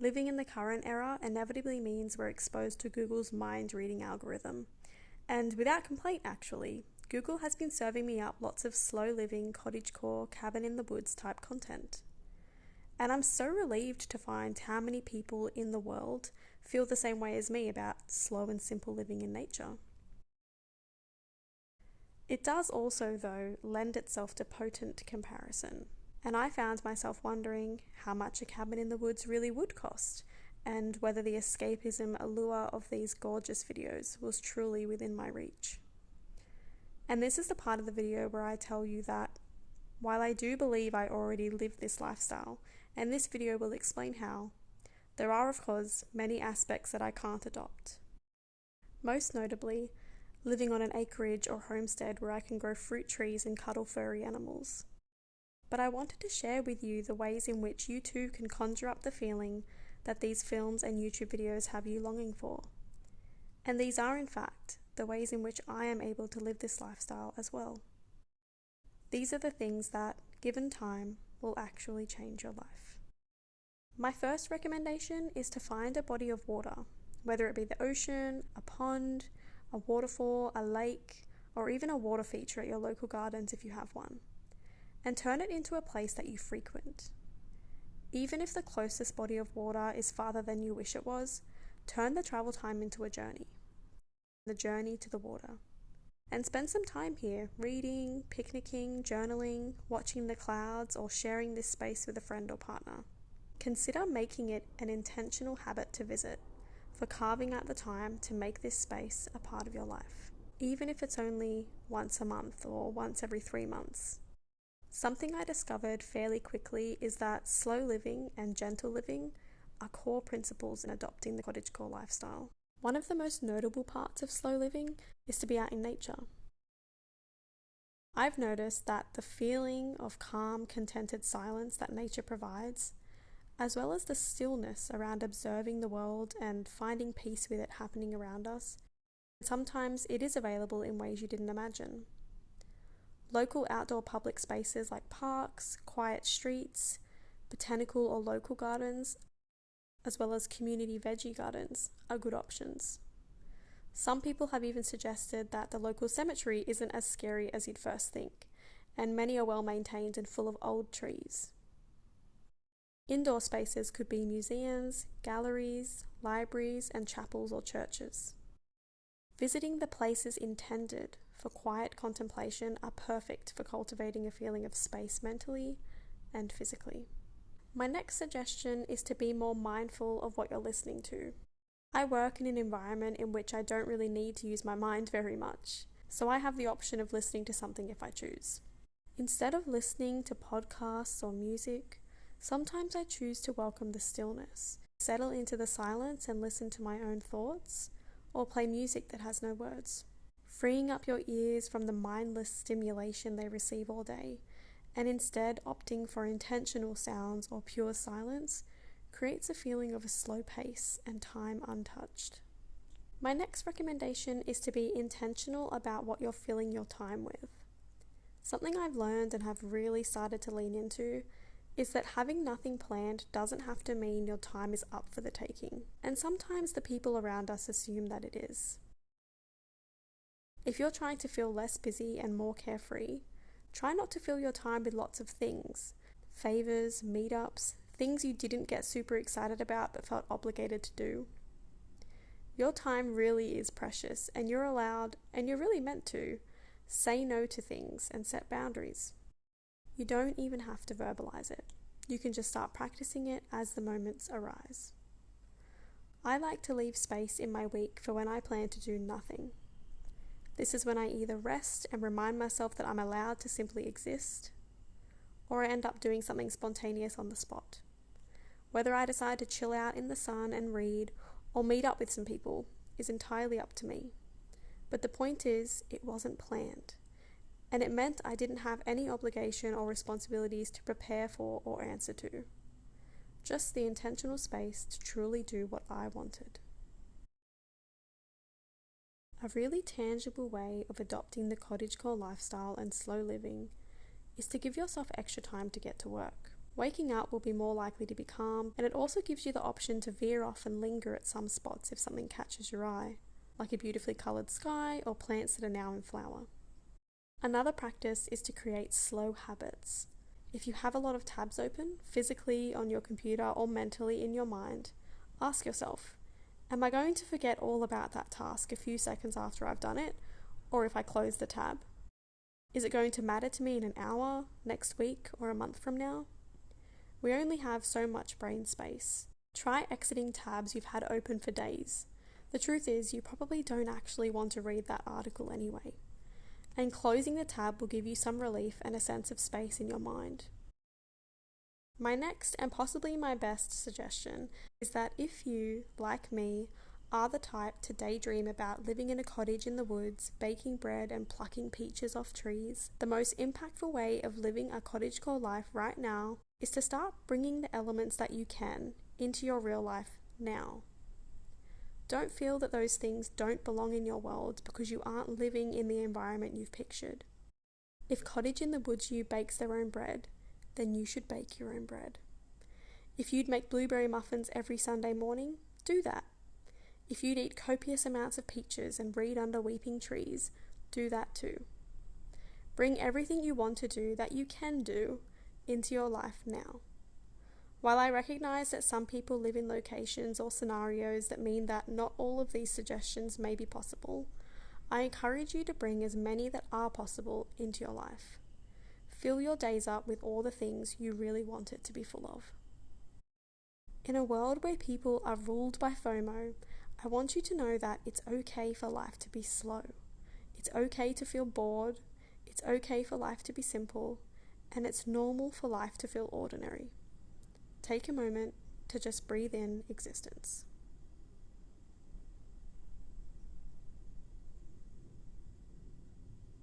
Living in the current era inevitably means we're exposed to Google's mind reading algorithm. And without complaint, actually, Google has been serving me up lots of slow living, cottagecore, cabin in the woods type content. And I'm so relieved to find how many people in the world feel the same way as me about slow and simple living in nature. It does also, though, lend itself to potent comparison. And I found myself wondering how much a cabin in the woods really would cost, and whether the escapism allure of these gorgeous videos was truly within my reach. And this is the part of the video where I tell you that while I do believe I already live this lifestyle, and this video will explain how, there are of course many aspects that I can't adopt. Most notably, living on an acreage or homestead where I can grow fruit trees and cuddle furry animals. But I wanted to share with you the ways in which you too can conjure up the feeling that these films and YouTube videos have you longing for. And these are, in fact, the ways in which I am able to live this lifestyle as well. These are the things that, given time, will actually change your life. My first recommendation is to find a body of water, whether it be the ocean, a pond, a waterfall, a lake, or even a water feature at your local gardens if you have one, and turn it into a place that you frequent. Even if the closest body of water is farther than you wish it was, turn the travel time into a journey. The journey to the water. And spend some time here reading, picnicking, journaling, watching the clouds, or sharing this space with a friend or partner. Consider making it an intentional habit to visit for carving out the time to make this space a part of your life, even if it's only once a month or once every three months. Something I discovered fairly quickly is that slow living and gentle living are core principles in adopting the cottagecore lifestyle. One of the most notable parts of slow living is to be out in nature. I've noticed that the feeling of calm, contented silence that nature provides as well as the stillness around observing the world and finding peace with it happening around us. Sometimes it is available in ways you didn't imagine. Local outdoor public spaces like parks, quiet streets, botanical or local gardens, as well as community veggie gardens are good options. Some people have even suggested that the local cemetery isn't as scary as you'd first think, and many are well maintained and full of old trees. Indoor spaces could be museums, galleries, libraries, and chapels or churches. Visiting the places intended for quiet contemplation are perfect for cultivating a feeling of space mentally and physically. My next suggestion is to be more mindful of what you're listening to. I work in an environment in which I don't really need to use my mind very much, so I have the option of listening to something if I choose. Instead of listening to podcasts or music, Sometimes I choose to welcome the stillness, settle into the silence and listen to my own thoughts, or play music that has no words. Freeing up your ears from the mindless stimulation they receive all day, and instead opting for intentional sounds or pure silence creates a feeling of a slow pace and time untouched. My next recommendation is to be intentional about what you're filling your time with. Something I've learned and have really started to lean into is that having nothing planned doesn't have to mean your time is up for the taking, and sometimes the people around us assume that it is. If you're trying to feel less busy and more carefree, try not to fill your time with lots of things favours, meetups, things you didn't get super excited about but felt obligated to do. Your time really is precious, and you're allowed, and you're really meant to, say no to things and set boundaries. You don't even have to verbalize it. You can just start practicing it as the moments arise. I like to leave space in my week for when I plan to do nothing. This is when I either rest and remind myself that I'm allowed to simply exist, or I end up doing something spontaneous on the spot. Whether I decide to chill out in the sun and read or meet up with some people is entirely up to me. But the point is, it wasn't planned and it meant I didn't have any obligation or responsibilities to prepare for or answer to. Just the intentional space to truly do what I wanted. A really tangible way of adopting the cottagecore lifestyle and slow living is to give yourself extra time to get to work. Waking up will be more likely to be calm, and it also gives you the option to veer off and linger at some spots if something catches your eye, like a beautifully coloured sky or plants that are now in flower. Another practice is to create slow habits. If you have a lot of tabs open, physically on your computer or mentally in your mind, ask yourself Am I going to forget all about that task a few seconds after I've done it, or if I close the tab? Is it going to matter to me in an hour, next week, or a month from now? We only have so much brain space. Try exiting tabs you've had open for days. The truth is, you probably don't actually want to read that article anyway. And closing the tab will give you some relief and a sense of space in your mind. My next and possibly my best suggestion is that if you, like me, are the type to daydream about living in a cottage in the woods, baking bread, and plucking peaches off trees, the most impactful way of living a cottagecore life right now is to start bringing the elements that you can into your real life now. Don't feel that those things don't belong in your world because you aren't living in the environment you've pictured. If Cottage in the Woods You bakes their own bread, then you should bake your own bread. If you'd make blueberry muffins every Sunday morning, do that. If you'd eat copious amounts of peaches and read under weeping trees, do that too. Bring everything you want to do that you can do into your life now. While I recognize that some people live in locations or scenarios that mean that not all of these suggestions may be possible, I encourage you to bring as many that are possible into your life. Fill your days up with all the things you really want it to be full of. In a world where people are ruled by FOMO, I want you to know that it's okay for life to be slow. It's okay to feel bored. It's okay for life to be simple. And it's normal for life to feel ordinary. Take a moment to just breathe in existence.